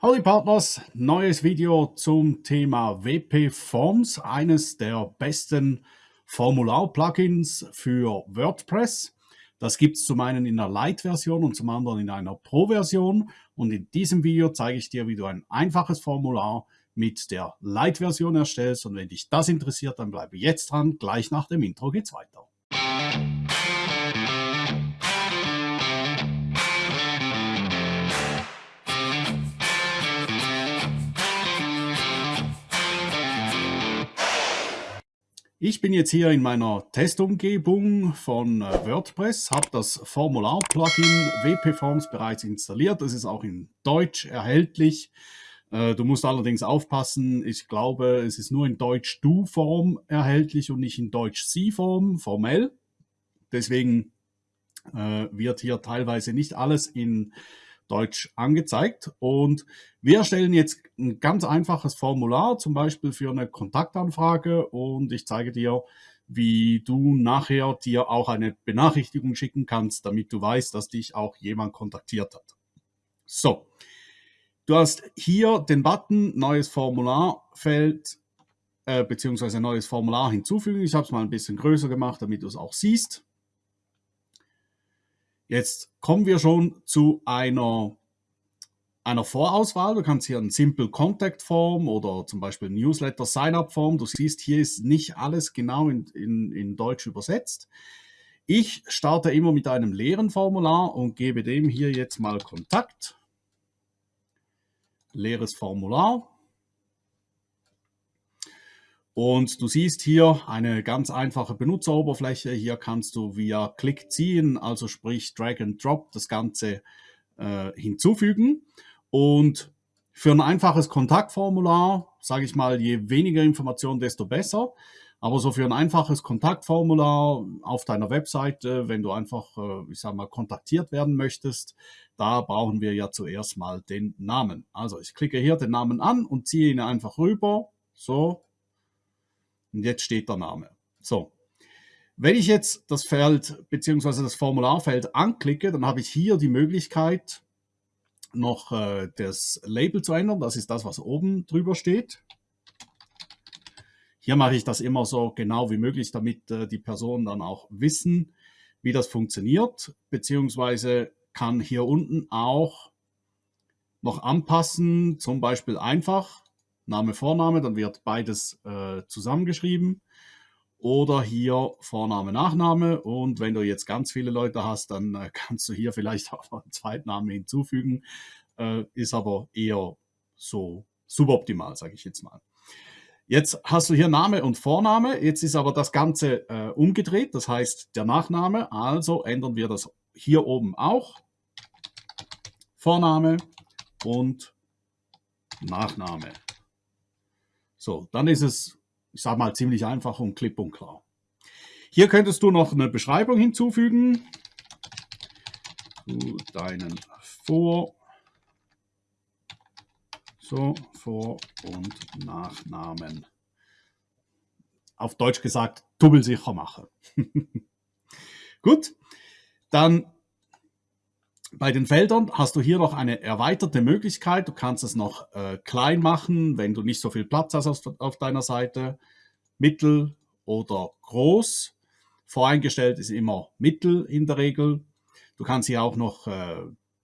Howdy Partners, neues Video zum Thema WP Forms, eines der besten Formular-Plugins für WordPress. Das gibt es zum einen in der Lite-Version und zum anderen in einer Pro-Version. Und in diesem Video zeige ich dir, wie du ein einfaches Formular mit der Lite-Version erstellst. Und wenn dich das interessiert, dann bleibe jetzt dran. Gleich nach dem Intro geht's weiter. Ich bin jetzt hier in meiner Testumgebung von äh, WordPress, habe das Formular-Plugin WP Forms bereits installiert. Das ist auch in Deutsch erhältlich. Äh, du musst allerdings aufpassen, ich glaube, es ist nur in Deutsch-Du-Form erhältlich und nicht in Deutsch-Sie-Form, formell. Deswegen äh, wird hier teilweise nicht alles in Deutsch angezeigt. Und wir erstellen jetzt ein ganz einfaches Formular, zum Beispiel für eine Kontaktanfrage und ich zeige dir, wie du nachher dir auch eine Benachrichtigung schicken kannst, damit du weißt, dass dich auch jemand kontaktiert hat. So, du hast hier den Button Neues Formularfeld äh, beziehungsweise neues Formular hinzufügen. Ich habe es mal ein bisschen größer gemacht, damit du es auch siehst. Jetzt kommen wir schon zu einer, einer Vorauswahl. Du kannst hier ein Simple Contact Form oder zum Beispiel Newsletter Sign-up Form. Du siehst, hier ist nicht alles genau in, in, in Deutsch übersetzt. Ich starte immer mit einem leeren Formular und gebe dem hier jetzt mal Kontakt. Leeres Formular. Und du siehst hier eine ganz einfache Benutzeroberfläche. Hier kannst du via Klick ziehen, also sprich Drag and Drop, das Ganze äh, hinzufügen. Und für ein einfaches Kontaktformular, sage ich mal, je weniger Informationen, desto besser. Aber so für ein einfaches Kontaktformular auf deiner Webseite, wenn du einfach, äh, ich sage mal, kontaktiert werden möchtest, da brauchen wir ja zuerst mal den Namen. Also ich klicke hier den Namen an und ziehe ihn einfach rüber. So, und jetzt steht der Name. So. Wenn ich jetzt das Feld bzw. das Formularfeld anklicke, dann habe ich hier die Möglichkeit, noch äh, das Label zu ändern. Das ist das, was oben drüber steht. Hier mache ich das immer so genau wie möglich, damit äh, die Personen dann auch wissen, wie das funktioniert, beziehungsweise kann hier unten auch noch anpassen, zum Beispiel einfach Name, Vorname, dann wird beides äh, zusammengeschrieben. Oder hier Vorname, Nachname. Und wenn du jetzt ganz viele Leute hast, dann äh, kannst du hier vielleicht auch einen Zweitnamen hinzufügen. Äh, ist aber eher so suboptimal, sage ich jetzt mal. Jetzt hast du hier Name und Vorname. Jetzt ist aber das Ganze äh, umgedreht. Das heißt, der Nachname. Also ändern wir das hier oben auch. Vorname und Nachname. So, dann ist es, ich sage mal, ziemlich einfach und klipp und klar. Hier könntest du noch eine Beschreibung hinzufügen zu deinen Vor-, so, Vor- und Nachnamen. Auf Deutsch gesagt, tubbelsicher machen. Gut, dann bei den Feldern hast du hier noch eine erweiterte Möglichkeit. Du kannst es noch äh, klein machen, wenn du nicht so viel Platz hast auf, auf deiner Seite. Mittel oder groß. Voreingestellt ist immer Mittel in der Regel. Du kannst hier auch noch äh,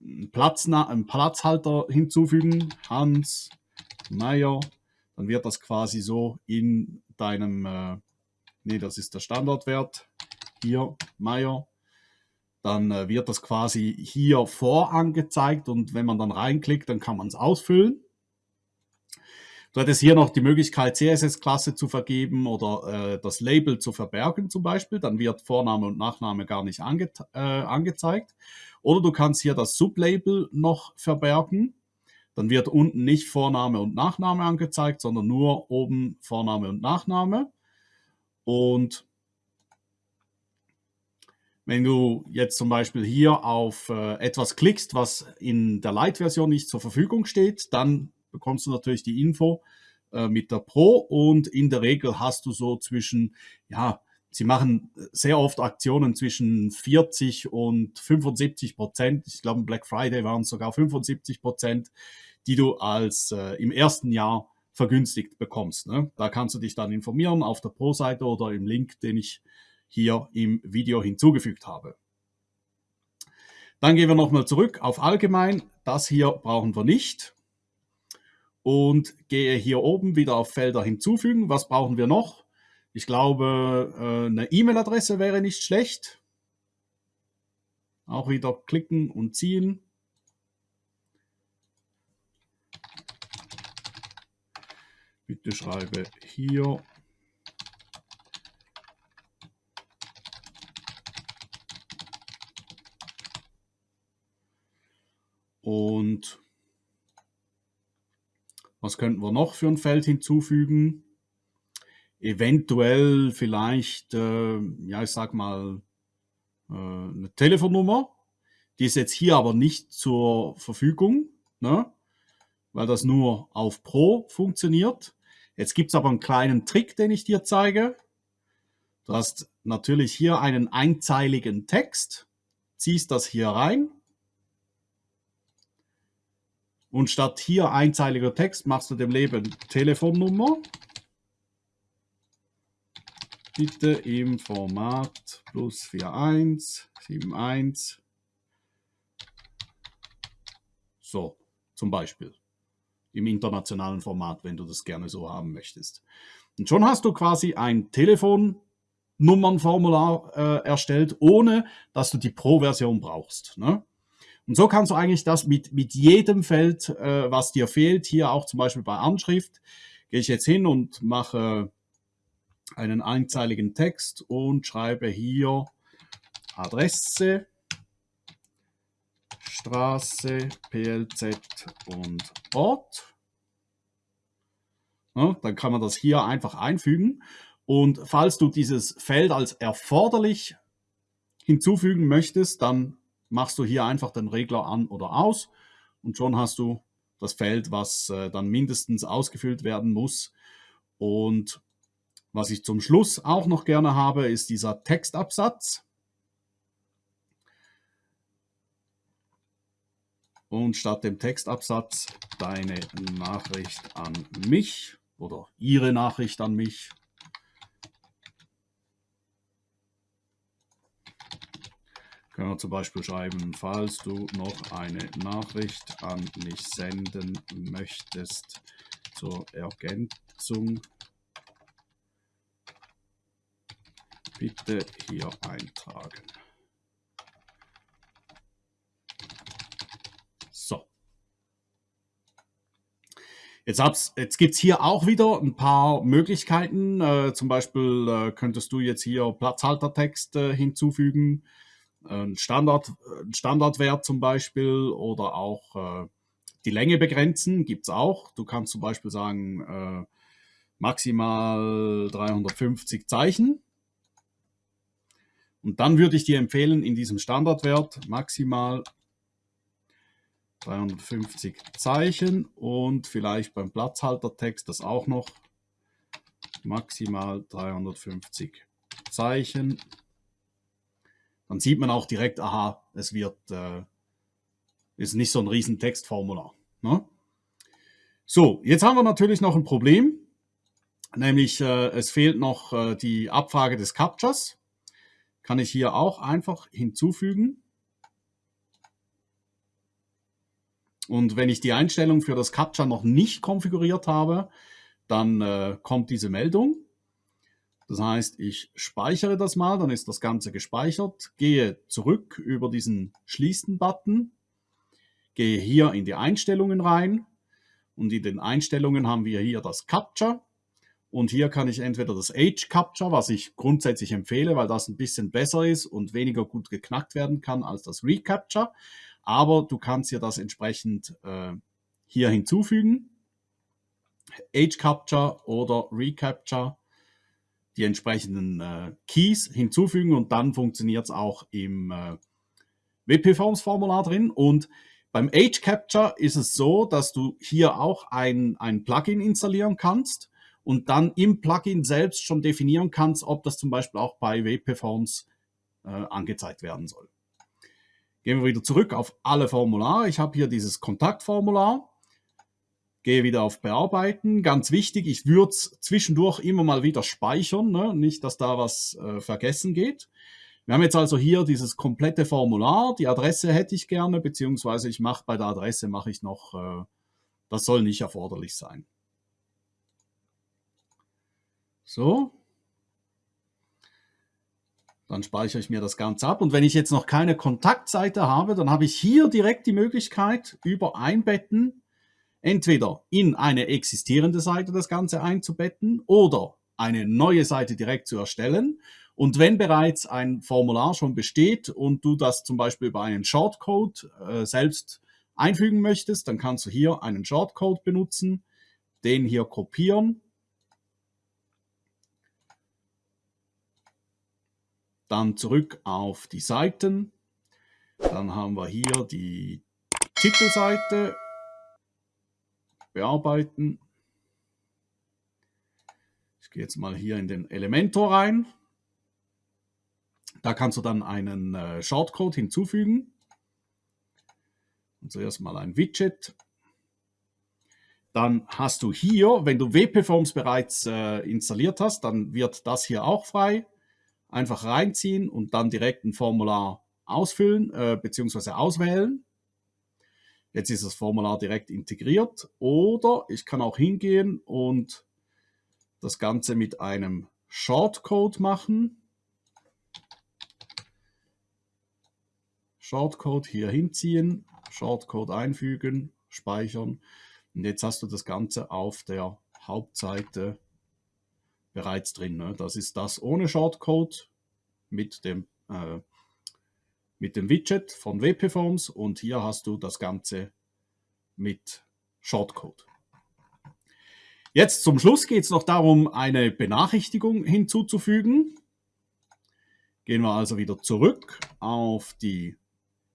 einen, Platz, einen Platzhalter hinzufügen. Hans, Meier. Dann wird das quasi so in deinem, äh, nee, das ist der Standardwert. Hier, Meier dann äh, wird das quasi hier vorangezeigt und wenn man dann reinklickt, dann kann man es ausfüllen. Du hättest hier noch die Möglichkeit, CSS-Klasse zu vergeben oder äh, das Label zu verbergen zum Beispiel. Dann wird Vorname und Nachname gar nicht ange äh, angezeigt. Oder du kannst hier das Sublabel noch verbergen. Dann wird unten nicht Vorname und Nachname angezeigt, sondern nur oben Vorname und Nachname. Und wenn du jetzt zum Beispiel hier auf äh, etwas klickst, was in der Lite-Version nicht zur Verfügung steht, dann bekommst du natürlich die Info äh, mit der Pro und in der Regel hast du so zwischen ja, sie machen sehr oft Aktionen zwischen 40 und 75 Prozent. Ich glaube, Black Friday waren es sogar 75 Prozent, die du als äh, im ersten Jahr vergünstigt bekommst. Ne? Da kannst du dich dann informieren auf der Pro-Seite oder im Link, den ich hier im Video hinzugefügt habe. Dann gehen wir nochmal zurück auf Allgemein. Das hier brauchen wir nicht. Und gehe hier oben wieder auf Felder hinzufügen. Was brauchen wir noch? Ich glaube, äh, eine E-Mail-Adresse wäre nicht schlecht. Auch wieder klicken und ziehen. Bitte schreibe hier Und was könnten wir noch für ein Feld hinzufügen? Eventuell vielleicht, äh, ja, ich sag mal, äh, eine Telefonnummer. Die ist jetzt hier aber nicht zur Verfügung, ne? weil das nur auf Pro funktioniert. Jetzt gibt es aber einen kleinen Trick, den ich dir zeige. Du hast natürlich hier einen einzeiligen Text, ziehst das hier rein und statt hier einzeiliger Text machst du dem Leben Telefonnummer. Bitte im Format plus 41, 71. So, zum Beispiel. Im internationalen Format, wenn du das gerne so haben möchtest. Und schon hast du quasi ein Telefonnummernformular äh, erstellt, ohne dass du die Pro-Version brauchst. Ne? Und so kannst du eigentlich das mit, mit jedem Feld, äh, was dir fehlt, hier auch zum Beispiel bei Anschrift, gehe ich jetzt hin und mache einen einzeiligen Text und schreibe hier Adresse, Straße, PLZ und Ort. Ja, dann kann man das hier einfach einfügen. Und falls du dieses Feld als erforderlich hinzufügen möchtest, dann machst du hier einfach den Regler an oder aus und schon hast du das Feld, was äh, dann mindestens ausgefüllt werden muss. Und was ich zum Schluss auch noch gerne habe, ist dieser Textabsatz. Und statt dem Textabsatz deine Nachricht an mich oder Ihre Nachricht an mich Können wir zum Beispiel schreiben, falls du noch eine Nachricht an mich senden möchtest zur Ergänzung, bitte hier eintragen. So. Jetzt, jetzt gibt es hier auch wieder ein paar Möglichkeiten. Äh, zum Beispiel äh, könntest du jetzt hier Platzhaltertext äh, hinzufügen ein, Standard, ein Standardwert zum Beispiel oder auch äh, die Länge begrenzen, gibt es auch. Du kannst zum Beispiel sagen, äh, maximal 350 Zeichen. Und dann würde ich dir empfehlen, in diesem Standardwert maximal 350 Zeichen und vielleicht beim Platzhaltertext das auch noch maximal 350 Zeichen dann sieht man auch direkt, aha, es wird, äh, ist nicht so ein riesen Textformular. Ne? So, jetzt haben wir natürlich noch ein Problem, nämlich äh, es fehlt noch äh, die Abfrage des Captchas. Kann ich hier auch einfach hinzufügen. Und wenn ich die Einstellung für das Captcha noch nicht konfiguriert habe, dann äh, kommt diese Meldung. Das heißt, ich speichere das mal, dann ist das Ganze gespeichert, gehe zurück über diesen Schließen-Button, gehe hier in die Einstellungen rein. Und in den Einstellungen haben wir hier das Capture. Und hier kann ich entweder das Age Capture, was ich grundsätzlich empfehle, weil das ein bisschen besser ist und weniger gut geknackt werden kann als das Recapture, aber du kannst hier das entsprechend äh, hier hinzufügen. Age Capture oder Recapture die entsprechenden äh, Keys hinzufügen und dann funktioniert es auch im äh, WP-Forms-Formular drin. Und beim Age Capture ist es so, dass du hier auch ein, ein Plugin installieren kannst und dann im Plugin selbst schon definieren kannst, ob das zum Beispiel auch bei WP-Forms äh, angezeigt werden soll. Gehen wir wieder zurück auf alle Formulare. Ich habe hier dieses Kontaktformular. Gehe wieder auf Bearbeiten. Ganz wichtig, ich würde es zwischendurch immer mal wieder speichern, ne? nicht, dass da was äh, vergessen geht. Wir haben jetzt also hier dieses komplette Formular. Die Adresse hätte ich gerne, beziehungsweise ich mache bei der Adresse mache ich noch, äh, das soll nicht erforderlich sein. So. Dann speichere ich mir das Ganze ab. Und wenn ich jetzt noch keine Kontaktseite habe, dann habe ich hier direkt die Möglichkeit, über Einbetten entweder in eine existierende Seite das Ganze einzubetten oder eine neue Seite direkt zu erstellen. Und wenn bereits ein Formular schon besteht und du das zum Beispiel über einen Shortcode äh, selbst einfügen möchtest, dann kannst du hier einen Shortcode benutzen, den hier kopieren Dann zurück auf die Seiten. Dann haben wir hier die Titelseite. Bearbeiten. Ich gehe jetzt mal hier in den Elementor rein. Da kannst du dann einen äh, Shortcode hinzufügen. Und zuerst mal ein Widget. Dann hast du hier, wenn du WP-Forms bereits äh, installiert hast, dann wird das hier auch frei einfach reinziehen und dann direkt ein Formular ausfüllen äh, bzw. auswählen. Jetzt ist das Formular direkt integriert oder ich kann auch hingehen und das Ganze mit einem Shortcode machen. Shortcode hier hinziehen, Shortcode einfügen, speichern und jetzt hast du das Ganze auf der Hauptseite bereits drin. Ne? Das ist das ohne Shortcode mit dem, äh, mit dem Widget von WP-Forms und hier hast du das Ganze mit Shortcode. Jetzt zum Schluss geht es noch darum, eine Benachrichtigung hinzuzufügen. Gehen wir also wieder zurück auf die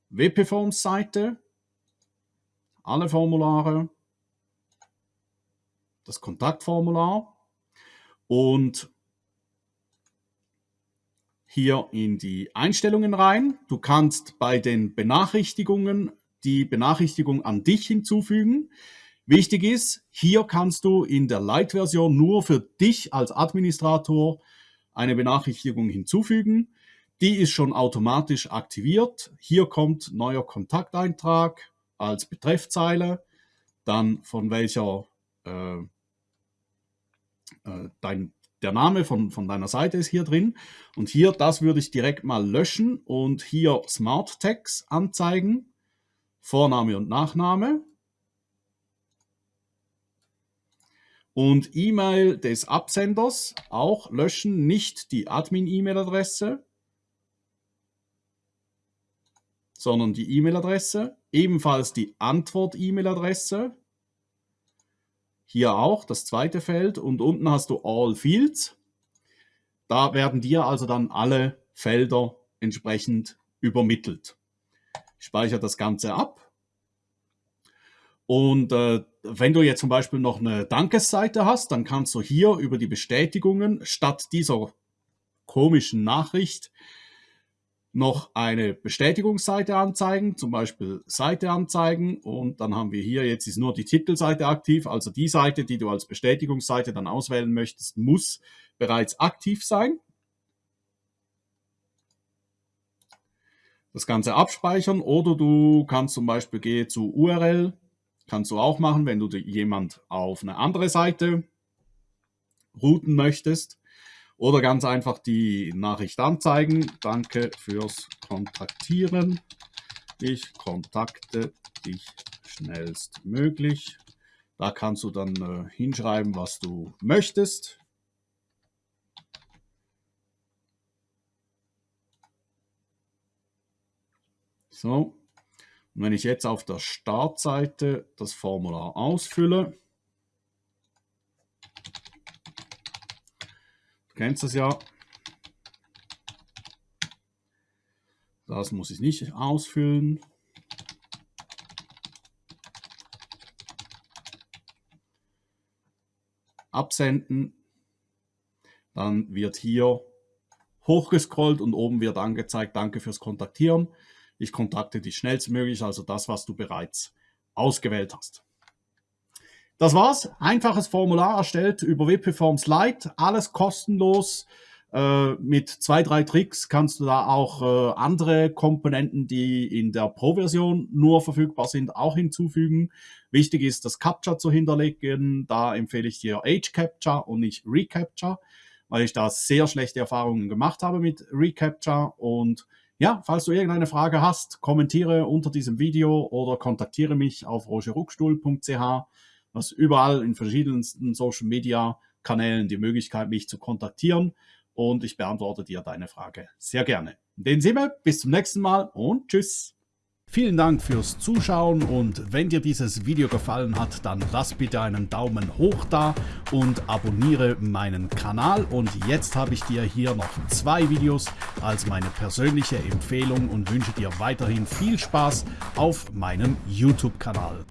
WP-Forms-Seite, alle Formulare, das Kontaktformular und hier in die Einstellungen rein. Du kannst bei den Benachrichtigungen die Benachrichtigung an dich hinzufügen. Wichtig ist, hier kannst du in der Light-Version nur für dich als Administrator eine Benachrichtigung hinzufügen. Die ist schon automatisch aktiviert. Hier kommt neuer Kontakteintrag als Betreffzeile, dann von welcher äh, äh, dein, der Name von, von deiner Seite ist hier drin. Und hier, das würde ich direkt mal löschen und hier Smart Tags anzeigen. Vorname und Nachname. Und E-Mail des Absenders auch löschen, nicht die Admin-E-Mail-Adresse, sondern die E-Mail-Adresse. Ebenfalls die Antwort-E-Mail-Adresse. Hier auch das zweite Feld und unten hast du All Fields. Da werden dir also dann alle Felder entsprechend übermittelt. Ich speichere das Ganze ab. Und äh, wenn du jetzt zum Beispiel noch eine Dankesseite hast, dann kannst du hier über die Bestätigungen statt dieser komischen Nachricht noch eine Bestätigungsseite anzeigen, zum Beispiel Seite anzeigen und dann haben wir hier, jetzt ist nur die Titelseite aktiv, also die Seite, die du als Bestätigungsseite dann auswählen möchtest, muss bereits aktiv sein. Das Ganze abspeichern oder du kannst zum Beispiel gehen zu URL, kannst du auch machen, wenn du jemand auf eine andere Seite routen möchtest. Oder ganz einfach die Nachricht anzeigen. Danke fürs Kontaktieren. Ich kontakte dich schnellstmöglich. Da kannst du dann äh, hinschreiben, was du möchtest. So, und wenn ich jetzt auf der Startseite das Formular ausfülle, kennst das ja. Das muss ich nicht ausfüllen. absenden. Dann wird hier hochgescrollt und oben wird angezeigt, danke fürs Kontaktieren. Ich kontakte dich schnellstmöglich, also das, was du bereits ausgewählt hast. Das war's. Einfaches Formular erstellt über WP-Forms Lite. Alles kostenlos. Äh, mit zwei, drei Tricks kannst du da auch äh, andere Komponenten, die in der Pro-Version nur verfügbar sind, auch hinzufügen. Wichtig ist, das Capture zu hinterlegen. Da empfehle ich dir Age Capture und nicht Recapture, weil ich da sehr schlechte Erfahrungen gemacht habe mit Recapture. Und ja, falls du irgendeine Frage hast, kommentiere unter diesem Video oder kontaktiere mich auf rogeruckstuhl.ch. Was überall in verschiedensten Social Media Kanälen die Möglichkeit, mich zu kontaktieren und ich beantworte dir deine Frage sehr gerne. In dem Sinne, bis zum nächsten Mal und tschüss. Vielen Dank fürs Zuschauen und wenn dir dieses Video gefallen hat, dann lass bitte einen Daumen hoch da und abonniere meinen Kanal. Und jetzt habe ich dir hier noch zwei Videos als meine persönliche Empfehlung und wünsche dir weiterhin viel Spaß auf meinem YouTube-Kanal.